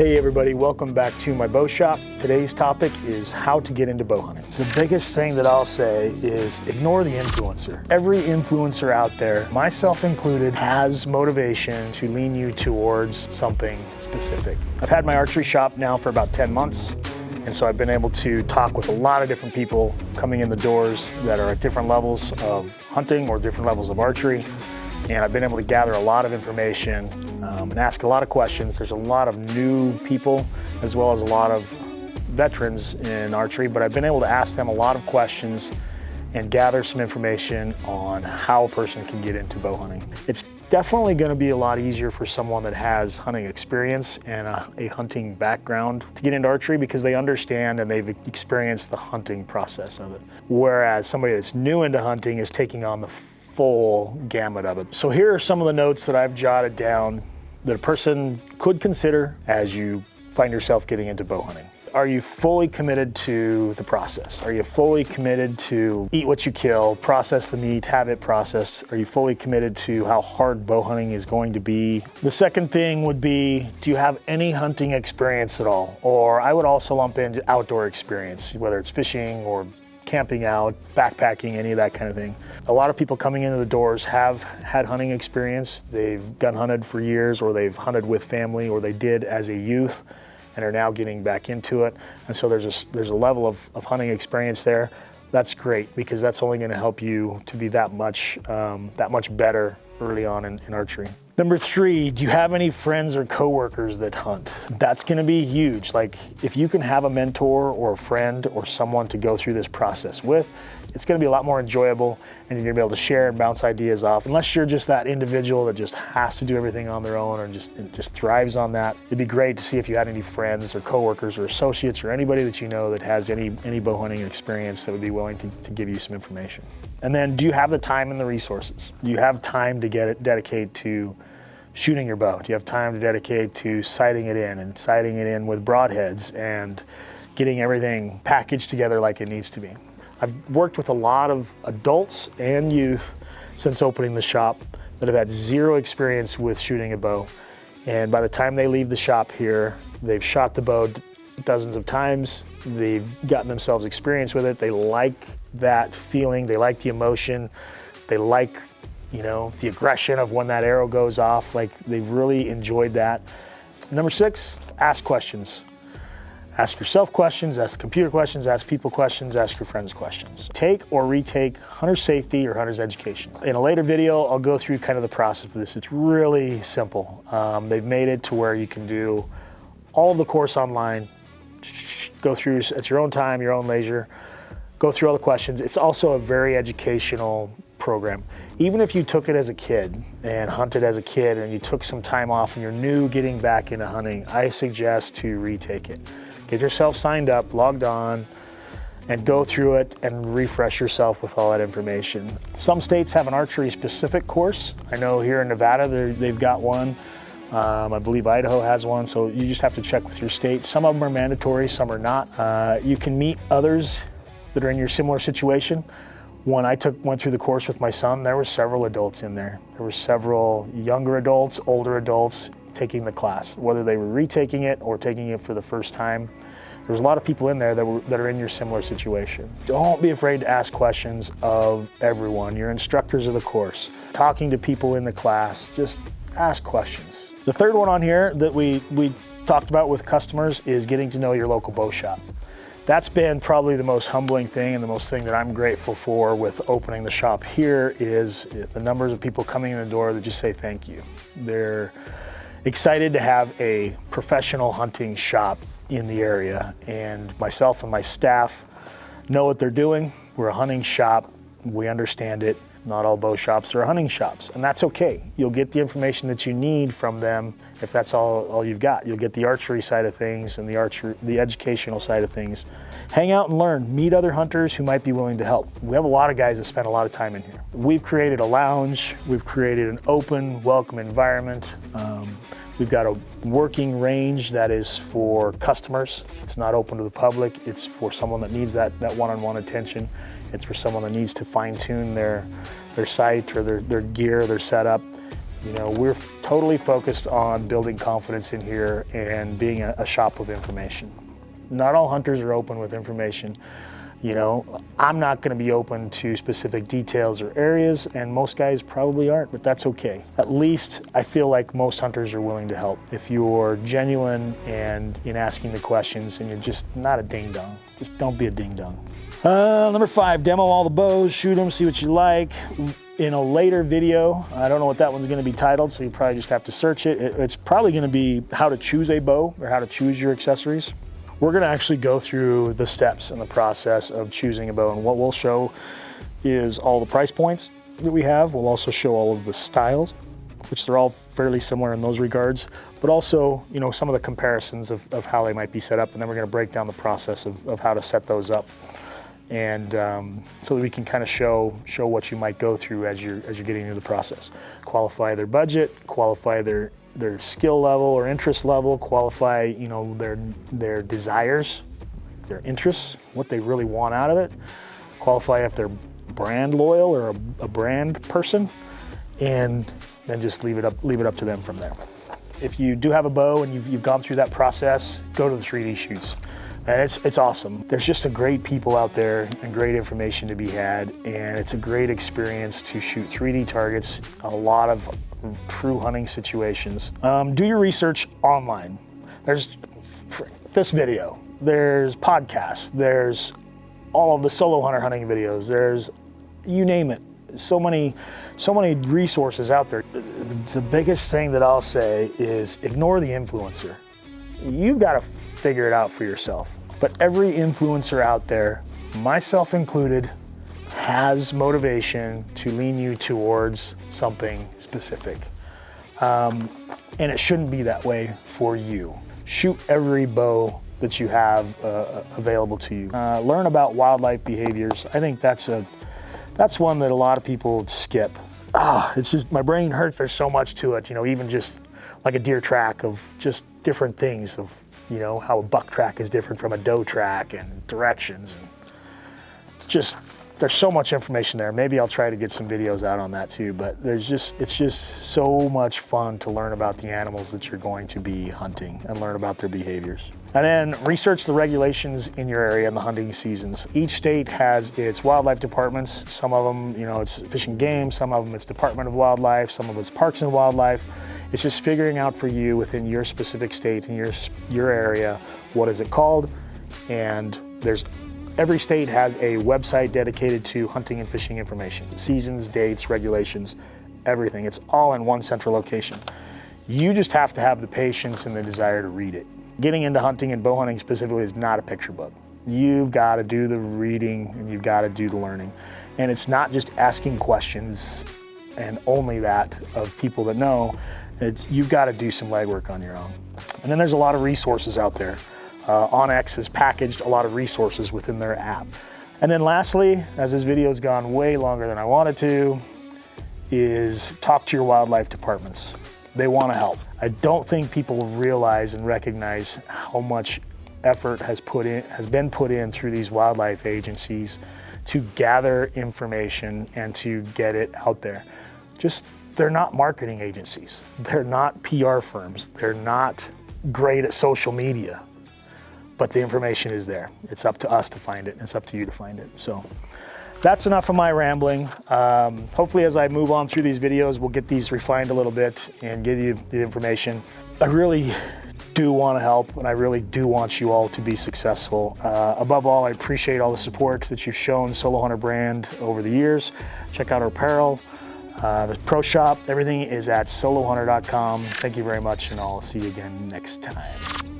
Hey everybody, welcome back to my bow shop. Today's topic is how to get into bow hunting. The biggest thing that I'll say is ignore the influencer. Every influencer out there, myself included, has motivation to lean you towards something specific. I've had my archery shop now for about 10 months. And so I've been able to talk with a lot of different people coming in the doors that are at different levels of hunting or different levels of archery. And I've been able to gather a lot of information um, and ask a lot of questions. There's a lot of new people as well as a lot of veterans in archery, but I've been able to ask them a lot of questions and gather some information on how a person can get into bow hunting. It's definitely going to be a lot easier for someone that has hunting experience and a, a, hunting background to get into archery because they understand and they've experienced the hunting process of it. Whereas somebody that's new into hunting is taking on the full gamut of it. So here are some of the notes that I've jotted down that a person could consider as you find yourself getting into bow hunting. Are you fully committed to the process? Are you fully committed to eat what you kill, process the meat, have it processed? Are you fully committed to how hard bow hunting is going to be? The second thing would be, do you have any hunting experience at all? Or I would also lump in outdoor experience, whether it's fishing or camping out, backpacking, any of that kind of thing. A lot of people coming into the doors have had hunting experience. They've gun hunted for years or they've hunted with family or they did as a youth and are now getting back into it. And so there's a, there's a level of, of hunting experience there. That's great because that's only gonna help you to be that much, um, that much better early on in, in archery. Number three, do you have any friends or coworkers that hunt? That's gonna be huge. Like if you can have a mentor or a friend or someone to go through this process with, it's gonna be a lot more enjoyable and you're gonna be able to share and bounce ideas off. Unless you're just that individual that just has to do everything on their own or just, just thrives on that, it'd be great to see if you had any friends or coworkers or associates or anybody that you know that has any, any bow hunting experience that would be willing to, to give you some information. And then do you have the time and the resources? Do you have time to get it dedicate to shooting your bow? Do you have time to dedicate to sighting it in and sighting it in with broadheads and getting everything packaged together like it needs to be? I've worked with a lot of adults and youth since opening the shop that have had zero experience with shooting a bow. And by the time they leave the shop here, they've shot the bow dozens of times. They've gotten themselves experience with it. They like that feeling. They like the emotion. They like, you know, the aggression of when that arrow goes off. Like they've really enjoyed that. Number six, ask questions. Ask yourself questions, ask computer questions, ask people questions, ask your friends questions. Take or retake hunter safety or hunter's education. In a later video, I'll go through kind of the process for this. It's really simple. Um, they've made it to where you can do all of the course online, go through at your own time, your own leisure, go through all the questions. It's also a very educational program. Even if you took it as a kid and hunted as a kid and you took some time off and you're new getting back into hunting, I suggest to retake it. Get yourself signed up, logged on, and go through it and refresh yourself with all that information. Some states have an archery specific course. I know here in Nevada, they've got one. Um, I believe Idaho has one, so you just have to check with your state. Some of them are mandatory, some are not. Uh, you can meet others that are in your similar situation. When I took went through the course with my son, there were several adults in there. There were several younger adults, older adults, taking the class, whether they were retaking it or taking it for the first time. There's a lot of people in there that, were, that are in your similar situation. Don't be afraid to ask questions of everyone. Your instructors of the course, talking to people in the class, just ask questions. The third one on here that we, we talked about with customers is getting to know your local bow shop. That's been probably the most humbling thing and the most thing that I'm grateful for with opening the shop here is the numbers of people coming in the door that just say thank you. They're excited to have a professional hunting shop in the area and myself and my staff know what they're doing. We're a hunting shop, we understand it. Not all bow shops are hunting shops and that's okay. You'll get the information that you need from them if that's all, all you've got. You'll get the archery side of things and the archery, the educational side of things. Hang out and learn, meet other hunters who might be willing to help. We have a lot of guys that spend a lot of time in here. We've created a lounge, we've created an open, welcome environment. Um, We've got a working range that is for customers. It's not open to the public. It's for someone that needs that one-on-one -on -one attention. It's for someone that needs to fine tune their, their sight or their, their gear, their setup. You know, we're totally focused on building confidence in here and being a, a shop of information. Not all hunters are open with information. You know, I'm not going to be open to specific details or areas, and most guys probably aren't, but that's okay. At least I feel like most hunters are willing to help. If you're genuine and in asking the questions and you're just not a ding dong, just don't be a ding dong. Uh, number five, demo all the bows, shoot them, see what you like. In a later video, I don't know what that one's gonna be titled, so you probably just have to search it. It's probably gonna be how to choose a bow or how to choose your accessories. We're gonna actually go through the steps in the process of choosing a bow and what we'll show is all the price points that we have. We'll also show all of the styles, which they're all fairly similar in those regards, but also, you know, some of the comparisons of, of how they might be set up. And then we're gonna break down the process of, of how to set those up. And um, so that we can kind of show, show what you might go through as you're, as you're getting into the process. Qualify their budget, qualify their their skill level or interest level, qualify, you know, their, their desires, their interests, what they really want out of it, qualify if they're brand loyal or a, a brand person, and then just leave it up, leave it up to them from there. If you do have a bow and you've, you've gone through that process, go to the 3D shoots. And it's, it's awesome. There's just a great people out there and great information to be had. And it's a great experience to shoot 3D targets, a lot of true hunting situations. Um, do your research online. There's this video, there's podcasts, there's all of the solo hunter hunting videos, there's you name it. So many, so many resources out there. The biggest thing that I'll say is ignore the influencer. You've got to figure it out for yourself. But every influencer out there, myself included, has motivation to lean you towards something specific. Um, and it shouldn't be that way for you. Shoot every bow that you have uh, available to you. Uh, learn about wildlife behaviors. I think that's a that's one that a lot of people skip. Ah, it's just my brain hurts. There's so much to it. You know, even just like a deer track of just different things of you know how a buck track is different from a doe track and directions and just there's so much information there. Maybe I'll try to get some videos out on that too, but there's just, it's just so much fun to learn about the animals that you're going to be hunting and learn about their behaviors. And then research the regulations in your area in the hunting seasons. Each state has its wildlife departments. Some of them, you know, it's Fish and Game, some of them it's Department of Wildlife, some of it's Parks and Wildlife. It's just figuring out for you within your specific state and your, your area, what is it called? And there's Every state has a website dedicated to hunting and fishing information, seasons, dates, regulations, everything. It's all in one central location. You just have to have the patience and the desire to read it. Getting into hunting and bow hunting specifically is not a picture book. You've got to do the reading and you've got to do the learning. And it's not just asking questions and only that of people that know. It's, you've got to do some legwork on your own. And then there's a lot of resources out there. Uh, onX has packaged a lot of resources within their app. And then lastly, as this video has gone way longer than I wanted to, is talk to your wildlife departments. They want to help. I don't think people realize and recognize how much effort has put in has been put in through these wildlife agencies to gather information and to get it out there. Just they're not marketing agencies. They're not PR firms. They're not great at social media but the information is there. It's up to us to find it. It's up to you to find it. So that's enough of my rambling. Um, hopefully as I move on through these videos, we'll get these refined a little bit and give you the information. I really do want to help and I really do want you all to be successful. Uh, above all, I appreciate all the support that you've shown Solo Hunter brand over the years. Check out our apparel, uh, the pro shop, everything is at solohunter.com. Thank you very much and I'll see you again next time.